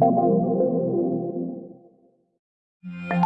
Thank you.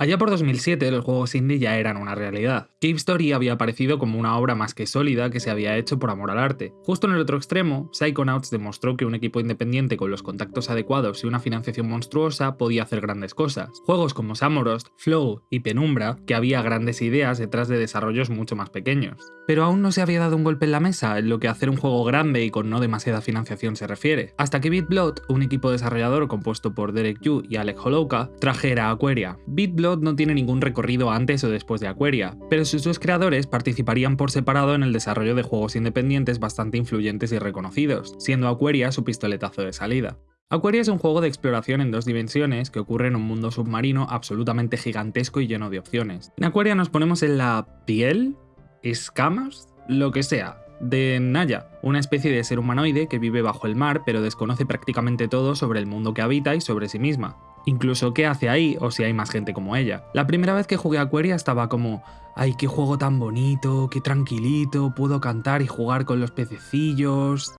Allá por 2007 los juegos indie ya eran una realidad. Cave Story había aparecido como una obra más que sólida que se había hecho por amor al arte. Justo en el otro extremo, Psychonauts demostró que un equipo independiente con los contactos adecuados y una financiación monstruosa podía hacer grandes cosas. Juegos como Samorost, Flow y Penumbra, que había grandes ideas detrás de desarrollos mucho más pequeños. Pero aún no se había dado un golpe en la mesa en lo que hacer un juego grande y con no demasiada financiación se refiere, hasta que BitBlood, un equipo desarrollador compuesto por Derek Yu y Alec Holouka, trajera Aquaria. BitBlood no tiene ningún recorrido antes o después de Aquaria, pero sus dos creadores participarían por separado en el desarrollo de juegos independientes bastante influyentes y reconocidos, siendo Aquaria su pistoletazo de salida. Aquaria es un juego de exploración en dos dimensiones que ocurre en un mundo submarino absolutamente gigantesco y lleno de opciones. En Aquaria nos ponemos en la piel, escamas, lo que sea, de Naya, una especie de ser humanoide que vive bajo el mar pero desconoce prácticamente todo sobre el mundo que habita y sobre sí misma incluso qué hace ahí o si hay más gente como ella. La primera vez que jugué a Aquaria estaba como, ay, qué juego tan bonito, qué tranquilito, puedo cantar y jugar con los pececillos.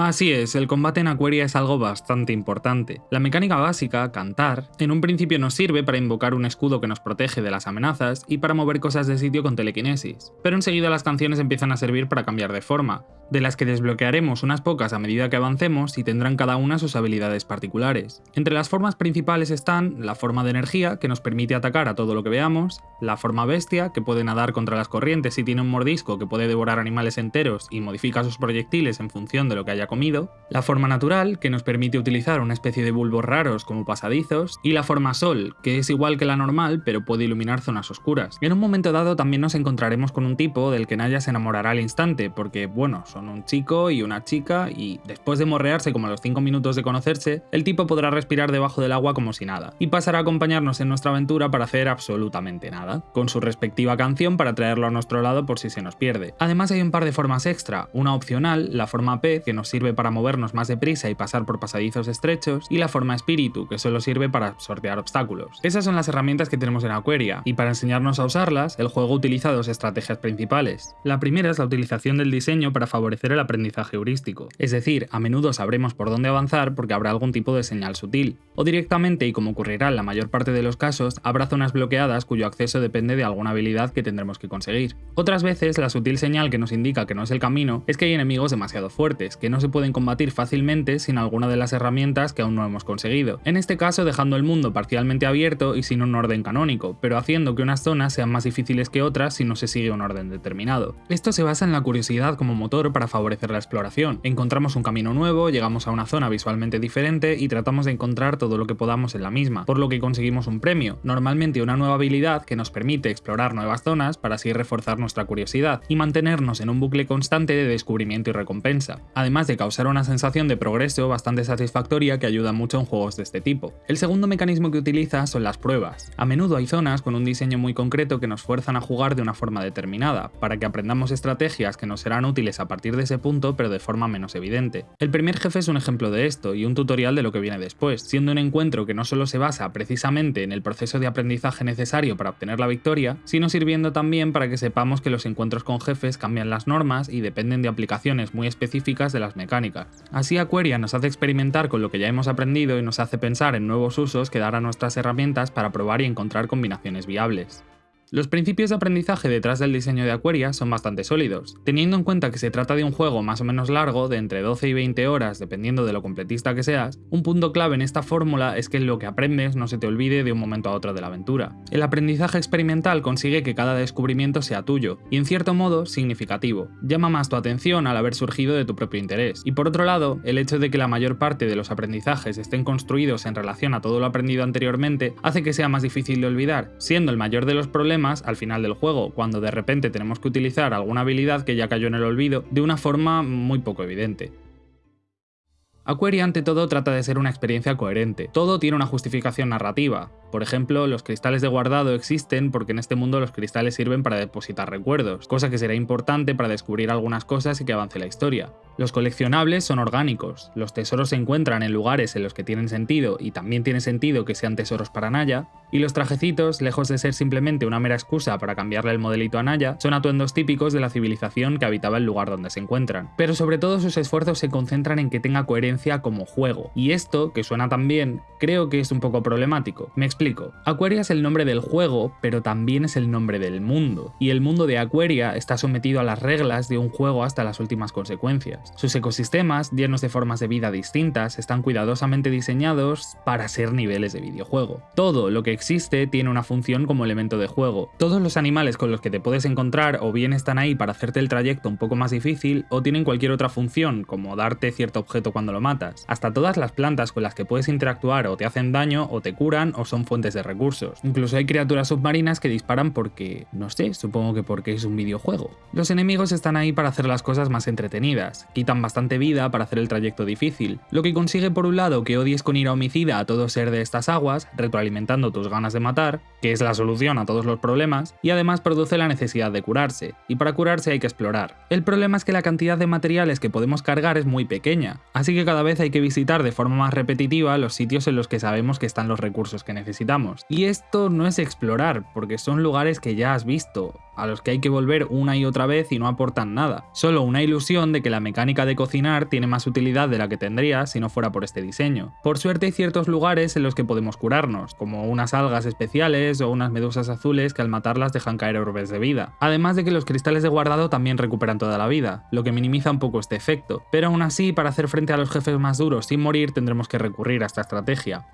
Así es, el combate en Aquaria es algo bastante importante. La mecánica básica, cantar, en un principio nos sirve para invocar un escudo que nos protege de las amenazas y para mover cosas de sitio con telequinesis, pero enseguida las canciones empiezan a servir para cambiar de forma, de las que desbloquearemos unas pocas a medida que avancemos y tendrán cada una sus habilidades particulares. Entre las formas principales están la forma de energía, que nos permite atacar a todo lo que veamos, la forma bestia, que puede nadar contra las corrientes y tiene un mordisco que puede devorar animales enteros y modifica sus proyectiles en función de lo que haya comido, la forma natural, que nos permite utilizar una especie de bulbos raros como pasadizos, y la forma sol, que es igual que la normal pero puede iluminar zonas oscuras. En un momento dado también nos encontraremos con un tipo del que Naya se enamorará al instante, porque bueno, un chico y una chica y después de morrearse como a los 5 minutos de conocerse, el tipo podrá respirar debajo del agua como si nada, y pasará a acompañarnos en nuestra aventura para hacer absolutamente nada, con su respectiva canción para traerlo a nuestro lado por si se nos pierde. Además hay un par de formas extra, una opcional, la forma P, que nos sirve para movernos más deprisa y pasar por pasadizos estrechos, y la forma espíritu, que solo sirve para sortear obstáculos. Esas son las herramientas que tenemos en Aquaria, y para enseñarnos a usarlas, el juego utiliza dos estrategias principales. La primera es la utilización del diseño para favorecer el aprendizaje heurístico, es decir, a menudo sabremos por dónde avanzar porque habrá algún tipo de señal sutil, o directamente, y como ocurrirá en la mayor parte de los casos, habrá zonas bloqueadas cuyo acceso depende de alguna habilidad que tendremos que conseguir. Otras veces, la sutil señal que nos indica que no es el camino es que hay enemigos demasiado fuertes, que no se pueden combatir fácilmente sin alguna de las herramientas que aún no hemos conseguido, en este caso dejando el mundo parcialmente abierto y sin un orden canónico, pero haciendo que unas zonas sean más difíciles que otras si no se sigue un orden determinado. Esto se basa en la curiosidad como motor para favorecer la exploración. Encontramos un camino nuevo, llegamos a una zona visualmente diferente y tratamos de encontrar todo lo que podamos en la misma, por lo que conseguimos un premio, normalmente una nueva habilidad que nos permite explorar nuevas zonas para así reforzar nuestra curiosidad y mantenernos en un bucle constante de descubrimiento y recompensa, además de causar una sensación de progreso bastante satisfactoria que ayuda mucho en juegos de este tipo. El segundo mecanismo que utiliza son las pruebas. A menudo hay zonas con un diseño muy concreto que nos fuerzan a jugar de una forma determinada, para que aprendamos estrategias que nos serán útiles a partir de ese punto pero de forma menos evidente. El primer jefe es un ejemplo de esto y un tutorial de lo que viene después, siendo un encuentro que no solo se basa precisamente en el proceso de aprendizaje necesario para obtener la victoria, sino sirviendo también para que sepamos que los encuentros con jefes cambian las normas y dependen de aplicaciones muy específicas de las mecánicas. Así Aquaria nos hace experimentar con lo que ya hemos aprendido y nos hace pensar en nuevos usos que darán nuestras herramientas para probar y encontrar combinaciones viables. Los principios de aprendizaje detrás del diseño de Aquaria son bastante sólidos, teniendo en cuenta que se trata de un juego más o menos largo, de entre 12 y 20 horas dependiendo de lo completista que seas, un punto clave en esta fórmula es que lo que aprendes no se te olvide de un momento a otro de la aventura. El aprendizaje experimental consigue que cada descubrimiento sea tuyo, y en cierto modo significativo, llama más tu atención al haber surgido de tu propio interés. Y por otro lado, el hecho de que la mayor parte de los aprendizajes estén construidos en relación a todo lo aprendido anteriormente hace que sea más difícil de olvidar, siendo el mayor de los problemas al final del juego, cuando de repente tenemos que utilizar alguna habilidad que ya cayó en el olvido de una forma muy poco evidente. Aquaria ante todo trata de ser una experiencia coherente, todo tiene una justificación narrativa, Por ejemplo, los cristales de guardado existen porque en este mundo los cristales sirven para depositar recuerdos, cosa que será importante para descubrir algunas cosas y que avance la historia. Los coleccionables son orgánicos, los tesoros se encuentran en lugares en los que tienen sentido y también tiene sentido que sean tesoros para Naya, y los trajecitos, lejos de ser simplemente una mera excusa para cambiarle el modelito a Naya, son atuendos típicos de la civilización que habitaba el lugar donde se encuentran. Pero sobre todo sus esfuerzos se concentran en que tenga coherencia como juego, y esto, que suena tan bien, creo que es un poco problemático. Me explico. Aquaria es el nombre del juego, pero también es el nombre del mundo, y el mundo de Aquaria está sometido a las reglas de un juego hasta las últimas consecuencias. Sus ecosistemas, llenos de formas de vida distintas, están cuidadosamente diseñados para ser niveles de videojuego. Todo lo que existe tiene una función como elemento de juego. Todos los animales con los que te puedes encontrar o bien están ahí para hacerte el trayecto un poco más difícil o tienen cualquier otra función, como darte cierto objeto cuando lo matas. Hasta todas las plantas con las que puedes interactuar o te hacen daño o te curan o son fuentes de recursos. Incluso hay criaturas submarinas que disparan porque, no sé, supongo que porque es un videojuego. Los enemigos están ahí para hacer las cosas más entretenidas, quitan bastante vida para hacer el trayecto difícil, lo que consigue por un lado que odies con ira homicida a todo ser de estas aguas, retroalimentando tus ganas de matar, que es la solución a todos los problemas, y además produce la necesidad de curarse, y para curarse hay que explorar. El problema es que la cantidad de materiales que podemos cargar es muy pequeña, así que cada vez hay que visitar de forma más repetitiva los sitios en los que sabemos que están los recursos que necesitamos. Y esto no es explorar, porque son lugares que ya has visto, a los que hay que volver una y otra vez y no aportan nada. Solo una ilusión de que la mecánica de cocinar tiene más utilidad de la que tendría si no fuera por este diseño. Por suerte hay ciertos lugares en los que podemos curarnos, como unas algas especiales o unas medusas azules que al matarlas dejan caer orbes de vida. Además de que los cristales de guardado también recuperan toda la vida, lo que minimiza un poco este efecto. Pero aún así, para hacer frente a los más duros sin morir tendremos que recurrir a esta estrategia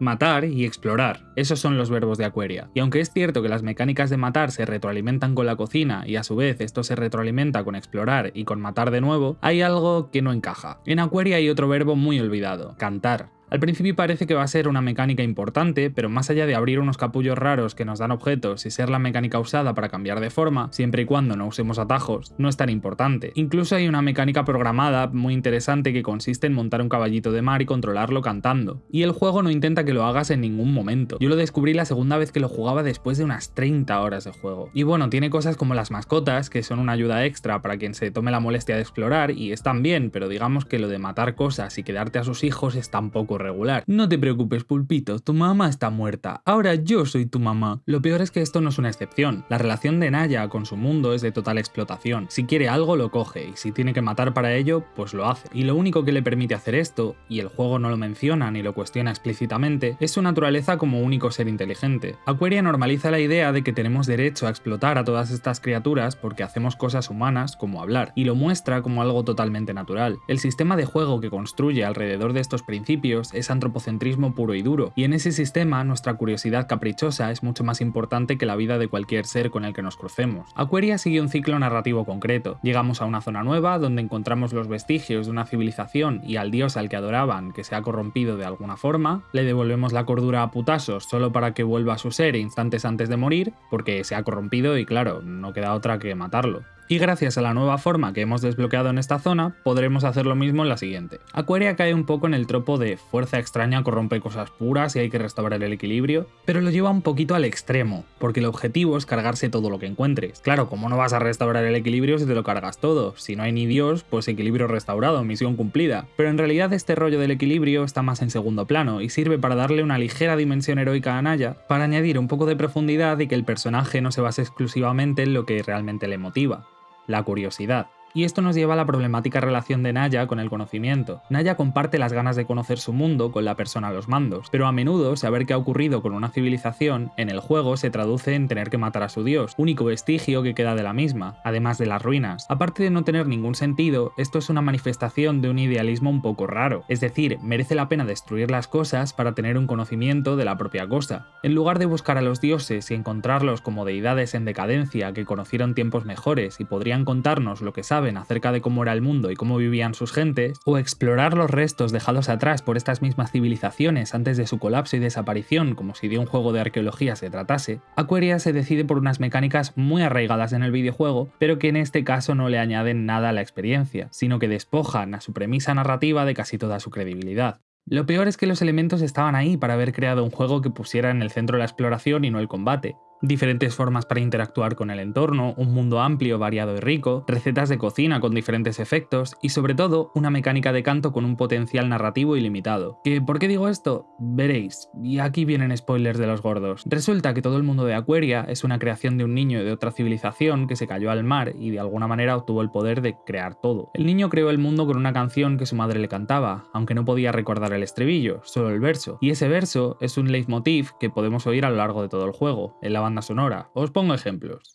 matar y explorar. Esos son los verbos de Aquaria. Y aunque es cierto que las mecánicas de matar se retroalimentan con la cocina y a su vez esto se retroalimenta con explorar y con matar de nuevo, hay algo que no encaja. En Aquaria hay otro verbo muy olvidado, cantar. Al principio parece que va a ser una mecánica importante, pero más allá de abrir unos capullos raros que nos dan objetos y ser la mecánica usada para cambiar de forma, siempre y cuando no usemos atajos, no es tan importante. Incluso hay una mecánica programada muy interesante que consiste en montar un caballito de mar y controlarlo cantando. Y el juego no intenta que lo hagas en ningún momento. Yo lo descubrí la segunda vez que lo jugaba después de unas 30 horas de juego. Y bueno, tiene cosas como las mascotas, que son una ayuda extra para quien se tome la molestia de explorar y están bien, pero digamos que lo de matar cosas y quedarte a sus hijos es tan poco regular. No te preocupes, pulpito, tu mamá está muerta, ahora yo soy tu mamá. Lo peor es que esto no es una excepción. La relación de Naya con su mundo es de total explotación. Si quiere algo lo coge y si tiene que matar para ello, pues lo hace. Y lo único que le permite hacer esto, y el juego no lo menciona ni lo cuestiona explícitamente, es su naturaleza como único ser inteligente. Aquaria normaliza la idea de que tenemos derecho a explotar a todas estas criaturas porque hacemos cosas humanas como hablar, y lo muestra como algo totalmente natural. El sistema de juego que construye alrededor de estos principios es antropocentrismo puro y duro, y en ese sistema nuestra curiosidad caprichosa es mucho más importante que la vida de cualquier ser con el que nos crucemos. Aquaria sigue un ciclo narrativo concreto. Llegamos a una zona nueva donde encontramos los vestigios de una civilización y al dios al que adoraban que se ha corrompido de alguna forma, le devolvemos la cordura a putasos solo para que vuelva a su ser instantes antes de morir, porque se ha corrompido y claro, no queda otra que matarlo y gracias a la nueva forma que hemos desbloqueado en esta zona, podremos hacer lo mismo en la siguiente. Aquaria cae un poco en el tropo de fuerza extraña corrompe cosas puras y hay que restaurar el equilibrio, pero lo lleva un poquito al extremo, porque el objetivo es cargarse todo lo que encuentres. Claro, ¿cómo no vas a restaurar el equilibrio si te lo cargas todo? Si no hay ni Dios, pues equilibrio restaurado, misión cumplida. Pero en realidad este rollo del equilibrio está más en segundo plano y sirve para darle una ligera dimensión heroica a Naya, para añadir un poco de profundidad y que el personaje no se base exclusivamente en lo que realmente le motiva la curiosidad. Y esto nos lleva a la problemática relación de Naya con el conocimiento. Naya comparte las ganas de conocer su mundo con la persona a los mandos, pero a menudo saber qué ha ocurrido con una civilización en el juego se traduce en tener que matar a su dios, único vestigio que queda de la misma, además de las ruinas. Aparte de no tener ningún sentido, esto es una manifestación de un idealismo un poco raro, es decir, merece la pena destruir las cosas para tener un conocimiento de la propia cosa. En lugar de buscar a los dioses y encontrarlos como deidades en decadencia que conocieron tiempos mejores y podrían contarnos lo que saben acerca de cómo era el mundo y cómo vivían sus gentes, o explorar los restos dejados atrás por estas mismas civilizaciones antes de su colapso y desaparición como si de un juego de arqueología se tratase, Aquaria se decide por unas mecánicas muy arraigadas en el videojuego, pero que en este caso no le añaden nada a la experiencia, sino que despojan a su premisa narrativa de casi toda su credibilidad. Lo peor es que los elementos estaban ahí para haber creado un juego que pusiera en el centro la exploración y no el combate diferentes formas para interactuar con el entorno, un mundo amplio, variado y rico, recetas de cocina con diferentes efectos y sobre todo una mecánica de canto con un potencial narrativo ilimitado. ¿Que ¿Por qué digo esto? Veréis, y aquí vienen spoilers de los gordos. Resulta que todo el mundo de Aquaria es una creación de un niño de otra civilización que se cayó al mar y de alguna manera obtuvo el poder de crear todo. El niño creó el mundo con una canción que su madre le cantaba, aunque no podía recordar el estribillo, solo el verso, y ese verso es un leitmotiv que podemos oír a lo largo de todo el juego, la sonora. Os pongo ejemplos.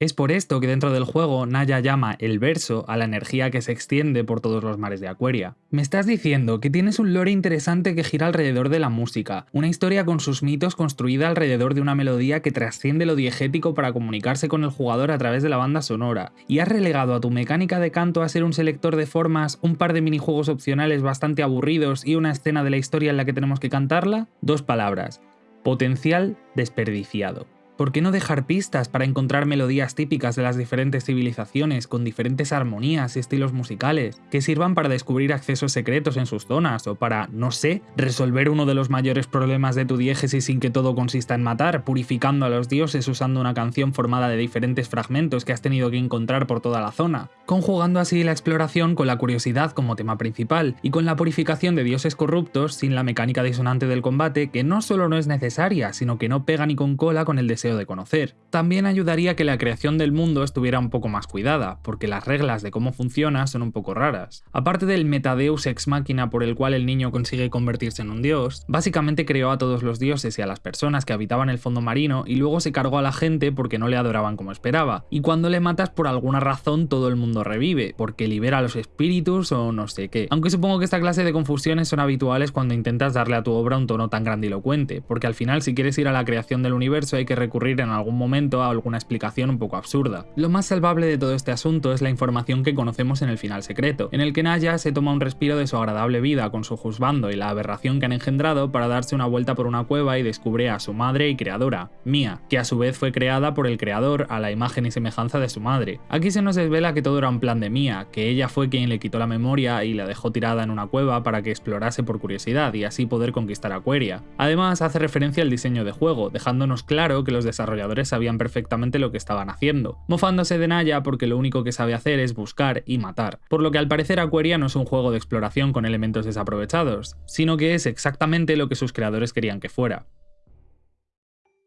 Es por esto que dentro del juego Naya llama el verso a la energía que se extiende por todos los mares de Aquaria. Me estás diciendo que tienes un lore interesante que gira alrededor de la música, una historia con sus mitos construida alrededor de una melodía que trasciende lo diegético para comunicarse con el jugador a través de la banda sonora, y has relegado a tu mecánica de canto a ser un selector de formas, un par de minijuegos opcionales bastante aburridos y una escena de la historia en la que tenemos que cantarla? Dos palabras. Potencial desperdiciado. ¿Por qué no dejar pistas para encontrar melodías típicas de las diferentes civilizaciones con diferentes armonías y estilos musicales que sirvan para descubrir accesos secretos en sus zonas o para, no sé, resolver uno de los mayores problemas de tu diégesis sin que todo consista en matar, purificando a los dioses usando una canción formada de diferentes fragmentos que has tenido que encontrar por toda la zona, conjugando así la exploración con la curiosidad como tema principal y con la purificación de dioses corruptos sin la mecánica disonante del combate que no solo no es necesaria, sino que no pega ni con cola con el deseo de conocer. También ayudaría que la creación del mundo estuviera un poco más cuidada, porque las reglas de cómo funciona son un poco raras. Aparte del metadeus ex máquina por el cual el niño consigue convertirse en un dios, básicamente creó a todos los dioses y a las personas que habitaban el fondo marino y luego se cargó a la gente porque no le adoraban como esperaba. Y cuando le matas por alguna razón todo el mundo revive, porque libera a los espíritus o no sé qué. Aunque supongo que esta clase de confusiones son habituales cuando intentas darle a tu obra un tono tan grandilocuente, porque al final si quieres ir a la creación del universo hay que recurrir en algún momento a alguna explicación un poco absurda. Lo más salvable de todo este asunto es la información que conocemos en el final secreto, en el que Naya se toma un respiro de su agradable vida con su juzgando y la aberración que han engendrado para darse una vuelta por una cueva y descubre a su madre y creadora, Mia, que a su vez fue creada por el creador a la imagen y semejanza de su madre. Aquí se nos desvela que todo era un plan de Mia, que ella fue quien le quitó la memoria y la dejó tirada en una cueva para que explorase por curiosidad y así poder conquistar Aquaria. Además hace referencia al diseño de juego, dejándonos claro que los desarrolladores sabían perfectamente lo que estaban haciendo, mofándose de Naya porque lo único que sabe hacer es buscar y matar, por lo que al parecer Aquaria no es un juego de exploración con elementos desaprovechados, sino que es exactamente lo que sus creadores querían que fuera.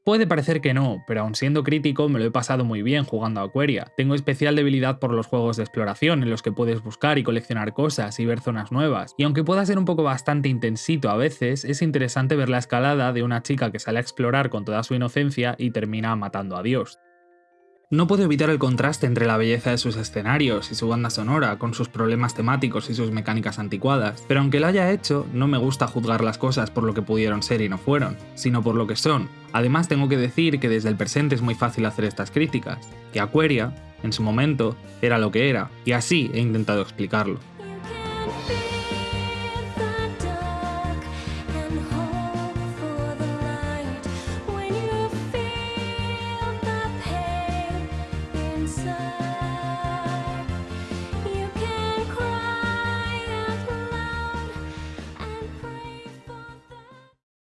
Puede parecer que no, pero aun siendo crítico me lo he pasado muy bien jugando a Aquaria. Tengo especial debilidad por los juegos de exploración en los que puedes buscar y coleccionar cosas y ver zonas nuevas, y aunque pueda ser un poco bastante intensito a veces, es interesante ver la escalada de una chica que sale a explorar con toda su inocencia y termina matando a Dios. No puedo evitar el contraste entre la belleza de sus escenarios y su banda sonora, con sus problemas temáticos y sus mecánicas anticuadas, pero aunque lo haya hecho, no me gusta juzgar las cosas por lo que pudieron ser y no fueron, sino por lo que son. Además tengo que decir que desde el presente es muy fácil hacer estas críticas, que Aquaria En su momento, era lo que era, y así he intentado explicarlo.